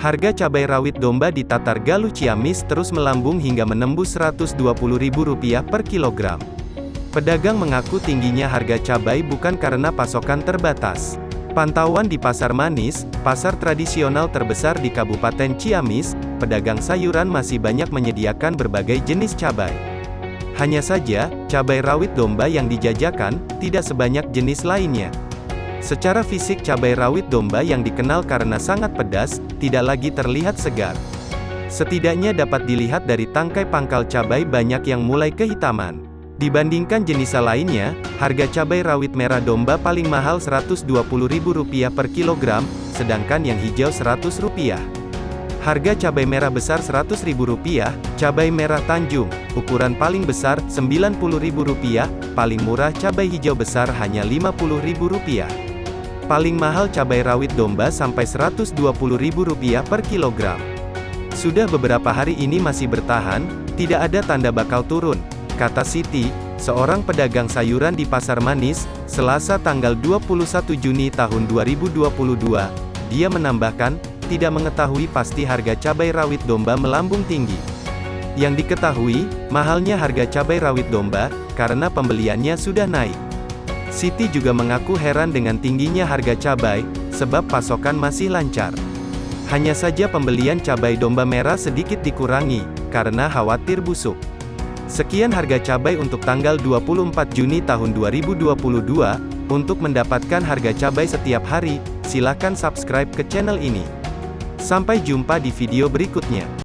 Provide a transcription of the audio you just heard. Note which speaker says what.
Speaker 1: Harga cabai rawit domba di Tatar Galuh Ciamis terus melambung hingga menembus Rp120.000 per kilogram. Pedagang mengaku tingginya harga cabai bukan karena pasokan terbatas. Pantauan di Pasar Manis, pasar tradisional terbesar di Kabupaten Ciamis, pedagang sayuran masih banyak menyediakan berbagai jenis cabai. Hanya saja, cabai rawit domba yang dijajakan, tidak sebanyak jenis lainnya. Secara fisik cabai rawit domba yang dikenal karena sangat pedas, tidak lagi terlihat segar. Setidaknya dapat dilihat dari tangkai pangkal cabai banyak yang mulai kehitaman. Dibandingkan jenis lainnya, harga cabai rawit merah domba paling mahal Rp120.000 per kilogram, sedangkan yang hijau Rp100. Harga cabai merah besar Rp100.000, cabai merah Tanjung, ukuran paling besar Rp90.000, paling murah cabai hijau besar hanya Rp50.000. Paling mahal cabai rawit domba sampai Rp120.000 per kilogram. Sudah beberapa hari ini masih bertahan, tidak ada tanda bakal turun, kata Siti, seorang pedagang sayuran di Pasar Manis, Selasa tanggal 21 Juni tahun 2022. Dia menambahkan, tidak mengetahui pasti harga cabai rawit domba melambung tinggi. Yang diketahui, mahalnya harga cabai rawit domba, karena pembeliannya sudah naik. Siti juga mengaku heran dengan tingginya harga cabai, sebab pasokan masih lancar. Hanya saja pembelian cabai domba merah sedikit dikurangi, karena khawatir busuk. Sekian harga cabai untuk tanggal 24 Juni tahun 2022. Untuk mendapatkan harga cabai setiap hari, silakan subscribe ke channel ini. Sampai jumpa di video berikutnya.